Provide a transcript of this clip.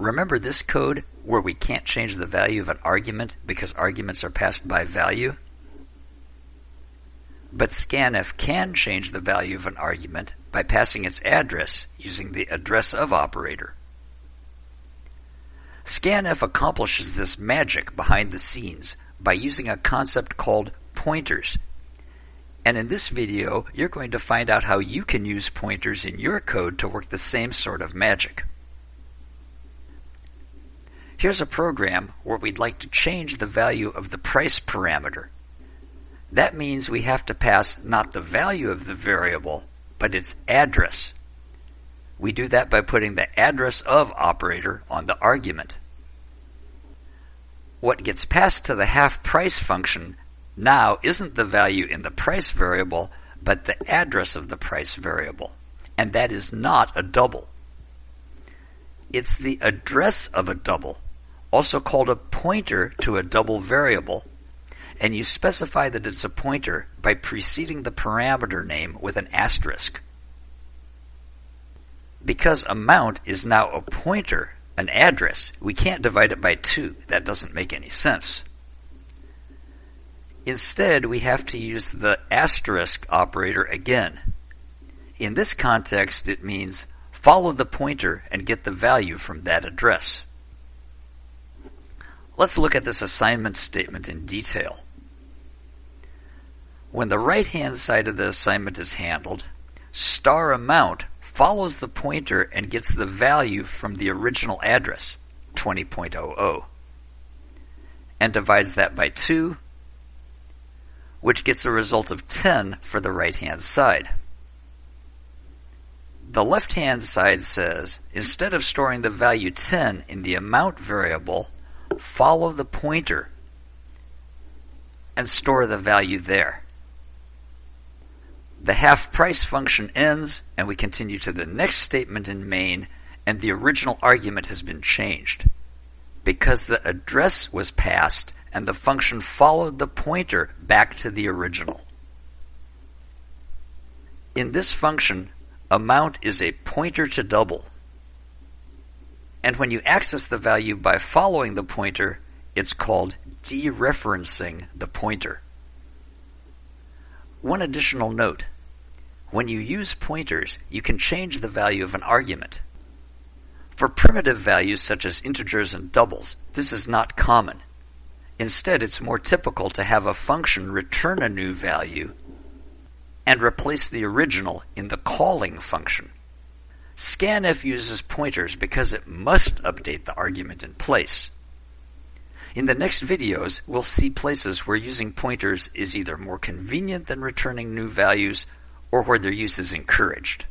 Remember this code where we can't change the value of an argument because arguments are passed by value? But scanf can change the value of an argument by passing its address using the address of operator. Scanf accomplishes this magic behind the scenes by using a concept called pointers. And in this video, you're going to find out how you can use pointers in your code to work the same sort of magic. Here's a program where we'd like to change the value of the price parameter. That means we have to pass not the value of the variable, but its address. We do that by putting the address of operator on the argument. What gets passed to the half price function now isn't the value in the price variable, but the address of the price variable. And that is not a double. It's the address of a double, also called a pointer to a double variable, and you specify that it's a pointer by preceding the parameter name with an asterisk. Because amount is now a pointer, an address, we can't divide it by 2. That doesn't make any sense. Instead, we have to use the asterisk operator again. In this context, it means follow the pointer and get the value from that address. Let's look at this assignment statement in detail. When the right-hand side of the assignment is handled, star amount follows the pointer and gets the value from the original address, 20.00, and divides that by 2, which gets a result of 10 for the right-hand side. The left-hand side says, instead of storing the value 10 in the amount variable, follow the pointer and store the value there. The half price function ends and we continue to the next statement in main and the original argument has been changed. Because the address was passed and the function followed the pointer back to the original. In this function, amount is a pointer to double. And when you access the value by following the pointer, it's called dereferencing the pointer. One additional note. When you use pointers, you can change the value of an argument. For primitive values such as integers and doubles, this is not common. Instead, it's more typical to have a function return a new value and replace the original in the calling function. Scanf uses pointers because it must update the argument in place. In the next videos, we'll see places where using pointers is either more convenient than returning new values or where their use is encouraged.